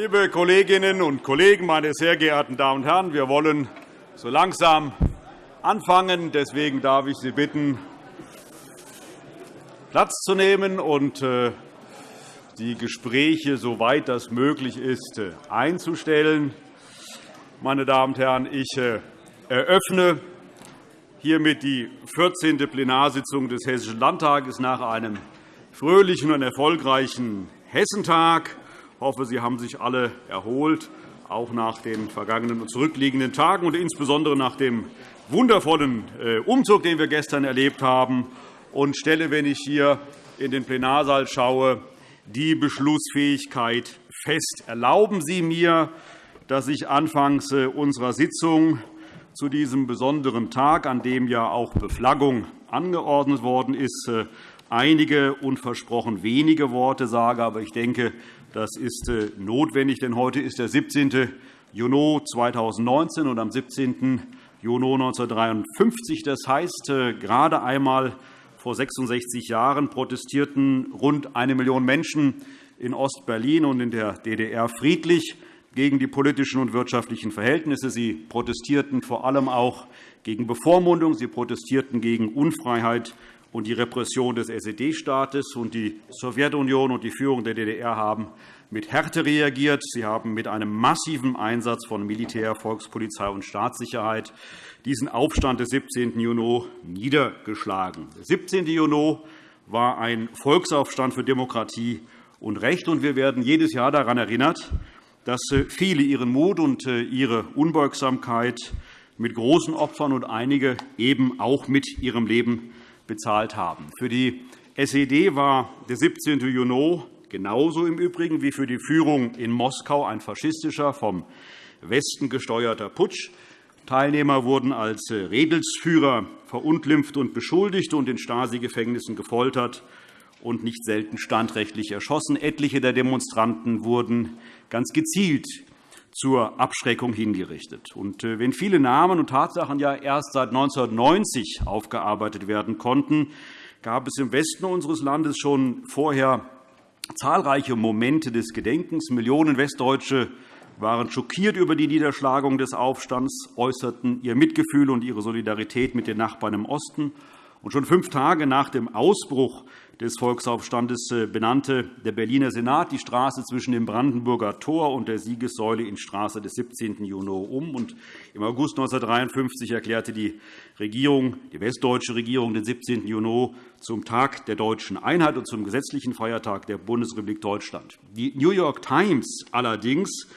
Liebe Kolleginnen und Kollegen, meine sehr geehrten Damen und Herren! Wir wollen so langsam anfangen. Deswegen darf ich Sie bitten, Platz zu nehmen und äh, die Gespräche, soweit das möglich ist, äh, einzustellen. Meine Damen und Herren, ich äh, eröffne hiermit die 14. Plenarsitzung des Hessischen Landtages nach einem fröhlichen und erfolgreichen Hessentag. Ich hoffe, Sie haben sich alle erholt, auch nach den vergangenen und zurückliegenden Tagen und insbesondere nach dem wundervollen äh, Umzug, den wir gestern erlebt haben, und stelle, wenn ich hier in den Plenarsaal schaue, die Beschlussfähigkeit fest. Erlauben Sie mir, dass ich anfangs äh, unserer Sitzung zu diesem besonderen Tag, an dem ja auch Beflaggung angeordnet worden ist, äh, einige und versprochen wenige Worte sage. Aber ich denke, das ist äh, notwendig, denn heute ist der 17. Juni 2019 und am 17. Juni 1953. Das heißt, gerade einmal vor 66 Jahren protestierten rund eine Million Menschen in Ostberlin und in der DDR friedlich gegen die politischen und wirtschaftlichen Verhältnisse. Sie protestierten vor allem auch gegen Bevormundung. Sie protestierten gegen Unfreiheit und die Repression des SED-Staates. Die Sowjetunion und die Führung der DDR haben mit Härte reagiert. Sie haben mit einem massiven Einsatz von Militär, Volkspolizei und Staatssicherheit diesen Aufstand des 17. Juni niedergeschlagen. Der 17. Juni war ein Volksaufstand für Demokratie und Recht. und Wir werden jedes Jahr daran erinnert, dass äh, viele ihren Mut und äh, ihre Unbeugsamkeit mit großen Opfern und einige eben auch mit ihrem Leben bezahlt haben. Für die SED war der 17. Juni genauso im Übrigen wie für die Führung in Moskau ein faschistischer, vom Westen gesteuerter Putsch. Teilnehmer wurden als Redelsführer verunglimpft und beschuldigt und in Stasi-Gefängnissen gefoltert und nicht selten standrechtlich erschossen. Etliche der Demonstranten wurden ganz gezielt zur Abschreckung hingerichtet. Und äh, wenn viele Namen und Tatsachen ja erst seit 1990 aufgearbeitet werden konnten, gab es im Westen unseres Landes schon vorher zahlreiche Momente des Gedenkens. Millionen Westdeutsche waren schockiert über die Niederschlagung des Aufstands, äußerten ihr Mitgefühl und ihre Solidarität mit den Nachbarn im Osten. Und schon fünf Tage nach dem Ausbruch des Volksaufstandes äh, benannte der Berliner Senat die Straße zwischen dem Brandenburger Tor und der Siegessäule in Straße des 17. Juni um. Und Im August 1953 erklärte die, Regierung, die westdeutsche Regierung den 17. Juni zum Tag der deutschen Einheit und zum gesetzlichen Feiertag der Bundesrepublik Deutschland. Die New York Times allerdings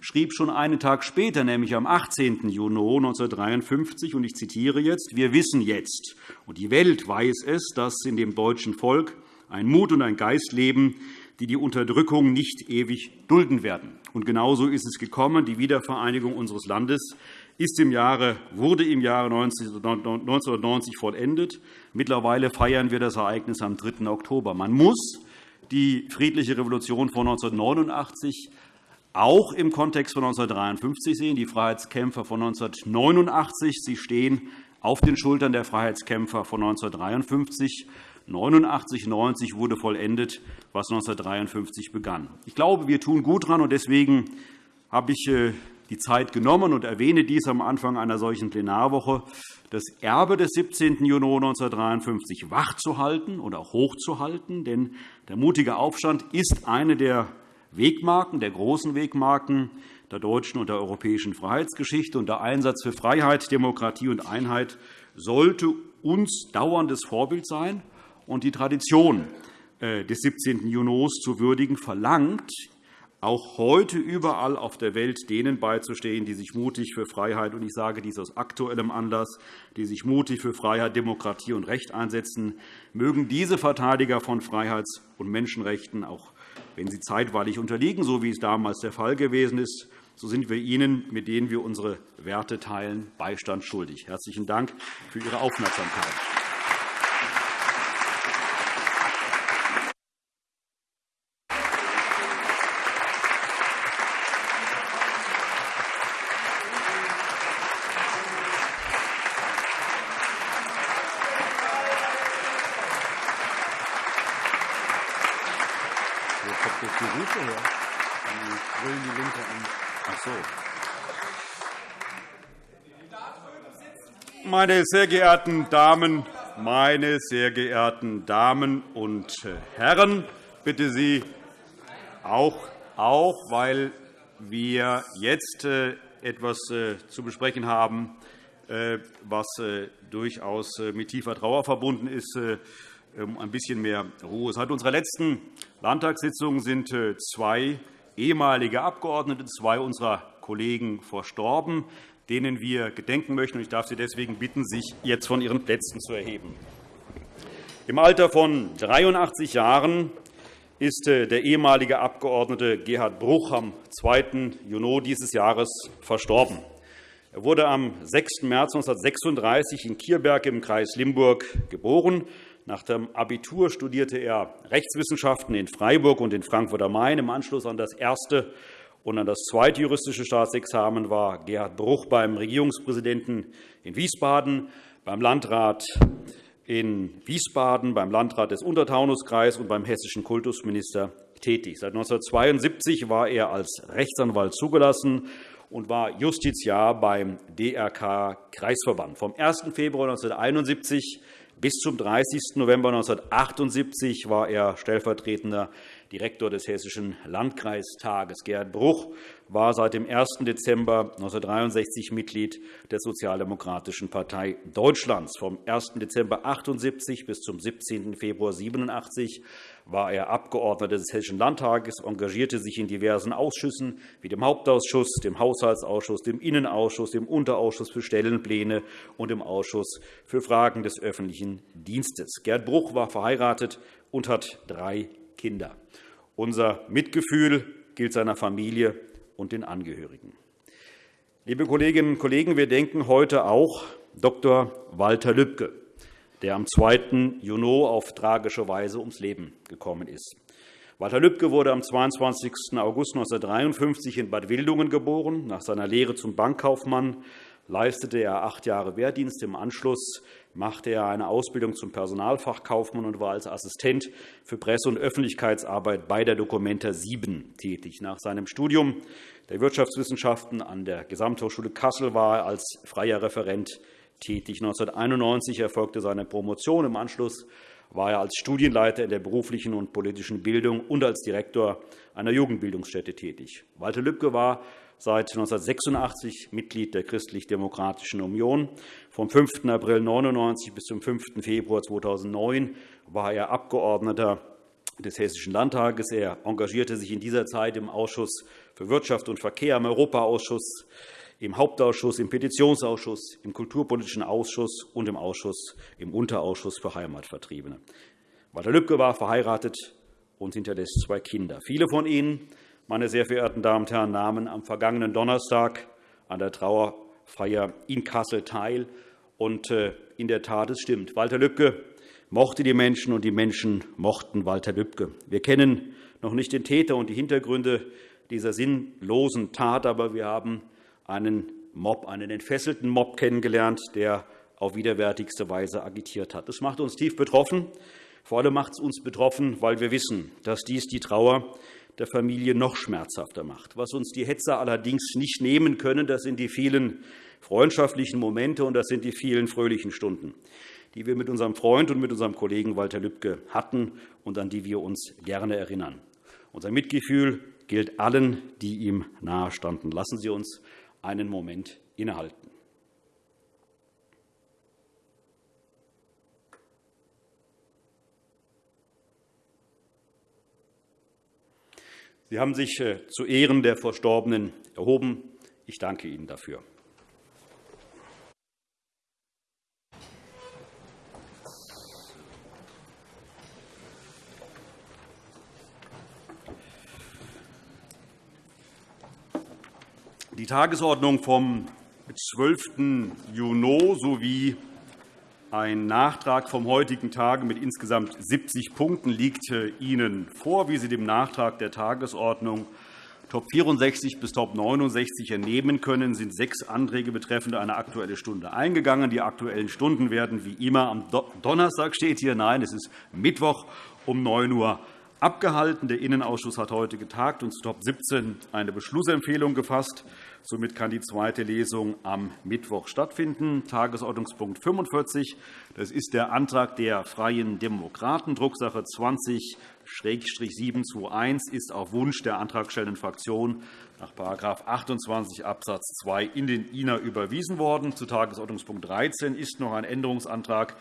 schrieb schon einen Tag später, nämlich am 18. Juni 1953, und ich zitiere jetzt, wir wissen jetzt, und die Welt weiß es, dass in dem deutschen Volk ein Mut und ein Geist leben, die die Unterdrückung nicht ewig dulden werden. Und genauso ist es gekommen. Die Wiedervereinigung unseres Landes ist im Jahre, wurde im Jahre 1990 vollendet. Mittlerweile feiern wir das Ereignis am 3. Oktober. Man muss die friedliche Revolution von 1989 auch im Kontext von 1953 sehen, die Freiheitskämpfer von 1989. Sie stehen auf den Schultern der Freiheitskämpfer von 1953. 89, 90 wurde vollendet, was 1953 begann. Ich glaube, wir tun gut daran, und deswegen habe ich äh, die Zeit genommen und erwähne dies am Anfang einer solchen Plenarwoche, das Erbe des 17. Juni 1953 wachzuhalten oder hochzuhalten. Denn der mutige Aufstand ist eine der Wegmarken, der großen Wegmarken der deutschen und der europäischen Freiheitsgeschichte. Und der Einsatz für Freiheit, Demokratie und Einheit sollte uns dauerndes Vorbild sein. Und die Tradition äh, des 17. Juni zu würdigen verlangt, auch heute überall auf der Welt denen beizustehen, die sich mutig für Freiheit, und ich sage dies aus aktuellem Anlass, die sich mutig für Freiheit, Demokratie und Recht einsetzen, mögen diese Verteidiger von Freiheits- und Menschenrechten auch wenn sie zeitweilig unterliegen, so wie es damals der Fall gewesen ist, so sind wir Ihnen, mit denen wir unsere Werte teilen, Beistand schuldig. Herzlichen Dank für Ihre Aufmerksamkeit. Meine sehr geehrten Damen, meine sehr geehrten Damen und Herren, bitte Sie auch, auch weil wir jetzt äh, etwas äh, zu besprechen haben, äh, was durchaus mit tiefer Trauer verbunden ist, um ein bisschen mehr Ruhe. Seit unserer letzten Landtagssitzung sind zwei ehemalige Abgeordnete, zwei unserer Kollegen verstorben, denen wir gedenken möchten. Ich darf Sie deswegen bitten, sich jetzt von Ihren Plätzen zu erheben. Im Alter von 83 Jahren ist äh, der ehemalige Abgeordnete Gerhard Bruch am 2. Juni dieses Jahres verstorben. Er wurde am 6. März 1936 in Kierberg im Kreis Limburg geboren. Nach dem Abitur studierte er Rechtswissenschaften in Freiburg und in Frankfurt am Main. Im Anschluss an das erste und an das zweite juristische Staatsexamen war Gerhard Bruch beim Regierungspräsidenten in Wiesbaden, beim Landrat in Wiesbaden, beim Landrat des Untertaunuskreises und beim hessischen Kultusminister tätig. Seit 1972 war er als Rechtsanwalt zugelassen und war Justiziar beim DRK-Kreisverband. Vom 1. Februar 1971 bis zum 30. November 1978 war er stellvertretender Direktor des Hessischen Landkreistages. Gerhard Bruch war seit dem 1. Dezember 1963 Mitglied der Sozialdemokratischen Partei Deutschlands. Vom 1. Dezember 1978 bis zum 17. Februar 1987 war er Abgeordneter des Hessischen Landtages, engagierte sich in diversen Ausschüssen wie dem Hauptausschuss, dem Haushaltsausschuss, dem Innenausschuss, dem Unterausschuss für Stellenpläne und dem Ausschuss für Fragen des öffentlichen Dienstes. Gerd Bruch war verheiratet und hat drei Kinder. Unser Mitgefühl gilt seiner Familie und den Angehörigen. Liebe Kolleginnen und Kollegen, wir denken heute auch Dr. Walter Lübcke, der am 2. Juni auf tragische Weise ums Leben gekommen ist. Walter Lübcke wurde am 22. August 1953 in Bad Wildungen geboren. Nach seiner Lehre zum Bankkaufmann leistete er acht Jahre Wehrdienst. Im Anschluss machte er eine Ausbildung zum Personalfachkaufmann und war als Assistent für Presse- und Öffentlichkeitsarbeit bei der Documenta 7 tätig. Nach seinem Studium der Wirtschaftswissenschaften an der Gesamthochschule Kassel war er als freier Referent tätig. 1991 erfolgte seine Promotion. Im Anschluss war er als Studienleiter in der beruflichen und politischen Bildung und als Direktor einer Jugendbildungsstätte tätig. Walter Lübcke war seit 1986 Mitglied der Christlich-Demokratischen Union. Vom 5. April 1999 bis zum 5. Februar 2009 war er Abgeordneter des Hessischen Landtages. Er engagierte sich in dieser Zeit im Ausschuss für Wirtschaft und Verkehr, im Europaausschuss, im Hauptausschuss, im Petitionsausschuss, im Kulturpolitischen Ausschuss und im Ausschuss im Unterausschuss für Heimatvertriebene. Walter Lübcke war verheiratet und hinterlässt zwei Kinder. Viele von Ihnen, meine sehr verehrten Damen und Herren, nahmen am vergangenen Donnerstag an der Trauerfeier in Kassel teil. Und äh, in der Tat, es stimmt. Walter Lübcke mochte die Menschen, und die Menschen mochten Walter Lübcke. Wir kennen noch nicht den Täter und die Hintergründe dieser sinnlosen Tat, aber wir haben einen Mob, einen entfesselten Mob kennengelernt, der auf widerwärtigste Weise agitiert hat. Das macht uns tief betroffen. Vor allem macht es uns betroffen, weil wir wissen, dass dies die Trauer der Familie noch schmerzhafter macht. Was uns die Hetzer allerdings nicht nehmen können, das sind die vielen freundschaftlichen Momente, und das sind die vielen fröhlichen Stunden, die wir mit unserem Freund und mit unserem Kollegen Walter Lübcke hatten und an die wir uns gerne erinnern. Unser Mitgefühl gilt allen, die ihm nahestanden. Lassen Sie uns einen Moment innehalten. Sie haben sich äh, zu Ehren der Verstorbenen erhoben. Ich danke Ihnen dafür. Die Tagesordnung vom 12. Juni sowie ein Nachtrag vom heutigen Tage mit insgesamt 70 Punkten liegt äh, Ihnen vor. Wie Sie dem Nachtrag der Tagesordnung Top 64 bis Top 69 entnehmen können, sind sechs Anträge betreffend eine Aktuelle Stunde eingegangen. Die Aktuellen Stunden werden wie immer am Donnerstag steht hier. Nein, es ist Mittwoch um 9 Uhr abgehalten. Der Innenausschuss hat heute getagt und zu Top 17 eine Beschlussempfehlung gefasst. Somit kann die zweite Lesung am Mittwoch stattfinden. Tagesordnungspunkt 45. Das ist der Antrag der Freien Demokraten, Drucksache 20-721, ist auf Wunsch der antragstellenden Fraktion nach § 28 Abs. 2 in den INA überwiesen worden. Zu Tagesordnungspunkt 13 ist noch ein Änderungsantrag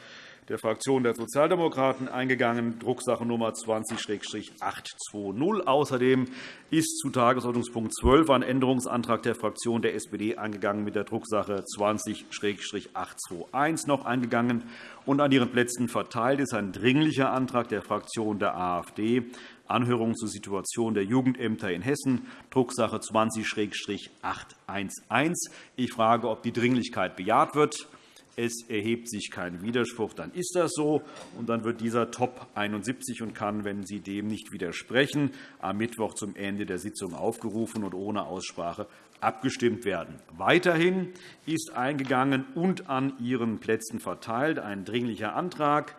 der Fraktion der Sozialdemokraten eingegangen, Drucksache Nummer 20-820. Außerdem ist zu Tagesordnungspunkt 12 ein Änderungsantrag der Fraktion der SPD eingegangen mit der Drucksache 20-821 noch eingegangen. Und an Ihren Plätzen verteilt ist ein Dringlicher Antrag der Fraktion der AfD, Anhörung zur Situation der Jugendämter in Hessen, Drucksache 20-811. Ich frage, ob die Dringlichkeit bejaht wird es erhebt sich kein Widerspruch, dann ist das so. Und dann wird dieser Top 71 und kann, wenn Sie dem nicht widersprechen, am Mittwoch zum Ende der Sitzung aufgerufen und ohne Aussprache abgestimmt werden. Weiterhin ist eingegangen und an Ihren Plätzen verteilt ein Dringlicher Antrag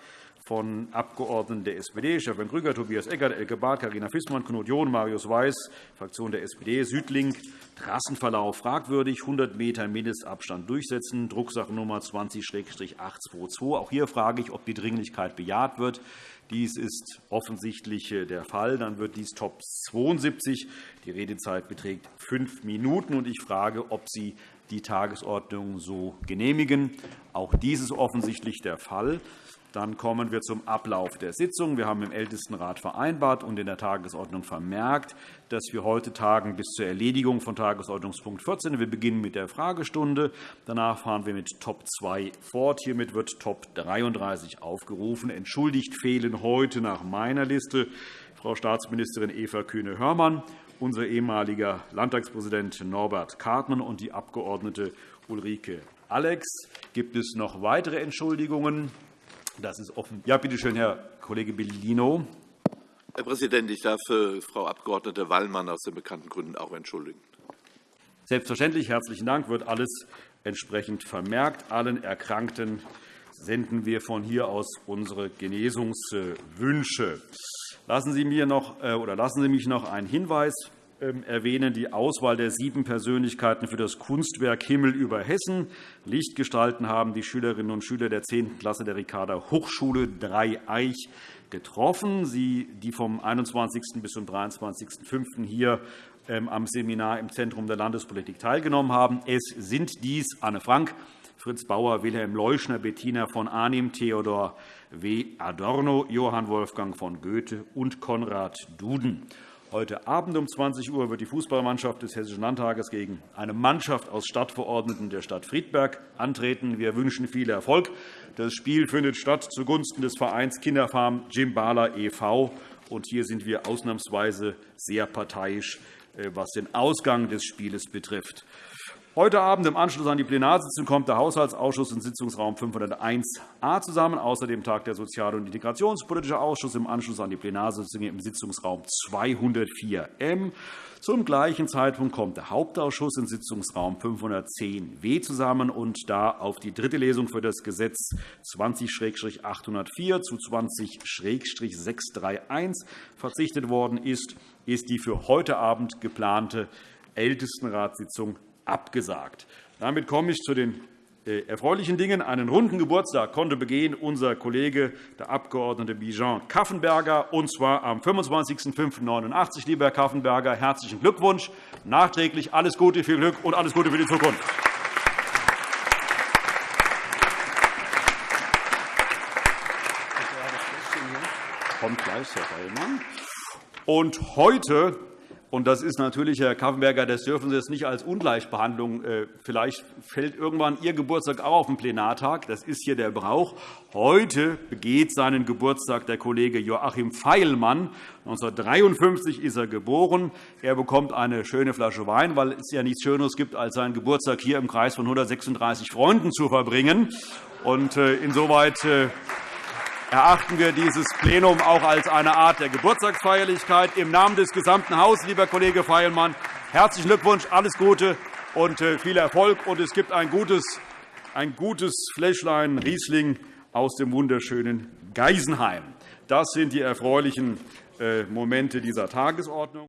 von Abgeordneten der SPD, Stefan Krüger, Tobias Eckert, Elke Barth, Carina Fissmann, Knut John, Marius Weiß, Fraktion der SPD, Südlink, Trassenverlauf fragwürdig, 100 m Mindestabstand durchsetzen, Drucksache Nummer 20-822. Auch hier frage ich, ob die Dringlichkeit bejaht wird. Dies ist offensichtlich äh, der Fall. Dann wird dies Top 72. Die Redezeit beträgt fünf Minuten. Ich frage, ob Sie die Tagesordnung so genehmigen. Auch dies ist offensichtlich der Fall. Dann kommen wir zum Ablauf der Sitzung. Wir haben im Ältestenrat vereinbart und in der Tagesordnung vermerkt, dass wir heute tagen bis zur Erledigung von Tagesordnungspunkt 14. Wir beginnen mit der Fragestunde. Danach fahren wir mit Top 2 fort. Hiermit wird Top 33 aufgerufen. Entschuldigt fehlen heute nach meiner Liste Frau Staatsministerin Eva Kühne-Hörmann, unser ehemaliger Landtagspräsident Norbert Kartmann und die Abg. Ulrike Alex. Gibt es noch weitere Entschuldigungen? Das ist offen. Ja, bitte schön, Herr Kollege Bellino. Herr Präsident, ich darf äh, Frau Abg. Wallmann aus den bekannten Gründen auch entschuldigen. Selbstverständlich. Herzlichen Dank. Wird alles entsprechend vermerkt. Allen Erkrankten senden wir von hier aus unsere Genesungswünsche. Lassen Sie, mir noch, äh, oder lassen Sie mich noch einen Hinweis erwähnen die Auswahl der sieben Persönlichkeiten für das Kunstwerk Himmel über Hessen. Licht gestalten haben die Schülerinnen und Schüler der 10. Klasse der Ricarda Hochschule Dreieich getroffen, die vom 21. bis zum 23.05. hier ähm, am Seminar im Zentrum der Landespolitik teilgenommen haben. Es sind dies Anne Frank, Fritz Bauer, Wilhelm Leuschner, Bettina von Arnim, Theodor W. Adorno, Johann Wolfgang von Goethe und Konrad Duden. Heute Abend um 20 Uhr wird die Fußballmannschaft des Hessischen Landtages gegen eine Mannschaft aus Stadtverordneten der Stadt Friedberg antreten. Wir wünschen viel Erfolg. Das Spiel findet statt zugunsten des Vereins Kinderfarm Jimbala e.V. Hier sind wir ausnahmsweise sehr parteiisch, äh, was den Ausgang des Spieles betrifft. Heute Abend im Anschluss an die Plenarsitzung kommt der Haushaltsausschuss in Sitzungsraum 501a zusammen. Außerdem tagt der Sozial- und Integrationspolitische Ausschuss im Anschluss an die Plenarsitzung im Sitzungsraum 204m. Zum gleichen Zeitpunkt kommt der Hauptausschuss in Sitzungsraum 510w zusammen. und Da auf die dritte Lesung für das Gesetz 20-804 zu 20-631 verzichtet worden ist, ist die für heute Abend geplante Ältestenratssitzung abgesagt. Damit komme ich zu den äh, erfreulichen Dingen. Einen runden Geburtstag konnte begehen unser Kollege, der Abg. Bijan Kaffenberger, und zwar am 25.05.89. Lieber Herr Kaffenberger, herzlichen Glückwunsch. Nachträglich alles Gute, viel Glück und alles Gute für die Zukunft. Kommt gleich, Herr Feilmann. Und heute und das ist natürlich, Herr Kaffenberger, das dürfen Sie jetzt nicht als Ungleichbehandlung. Äh, vielleicht fällt irgendwann Ihr Geburtstag auch auf den Plenartag. Das ist hier der Brauch. Heute begeht seinen Geburtstag der Kollege Joachim Feilmann. 1953 ist er geboren. Er bekommt eine schöne Flasche Wein, weil es ja nichts Schöneres gibt, als seinen Geburtstag hier im Kreis von 136 Freunden zu verbringen. Und äh, insoweit äh, erachten wir dieses Plenum auch als eine Art der Geburtstagsfeierlichkeit. Im Namen des gesamten Hauses, lieber Kollege Feilmann, herzlichen Glückwunsch, alles Gute und äh, viel Erfolg. Und es gibt ein gutes, ein gutes Fläschlein Riesling aus dem wunderschönen Geisenheim. Das sind die erfreulichen Momente dieser Tagesordnung.